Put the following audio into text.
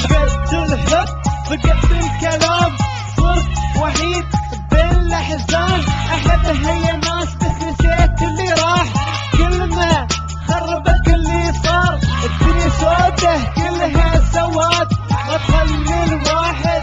فقدت الحب فقدت الكلام. صرت وحيد بين الاحزان هيا هي بس نسيت اللي راح. كلمة خربت اللي صار. الدنيا سوده كلها سواد. ما تخلي الواحد.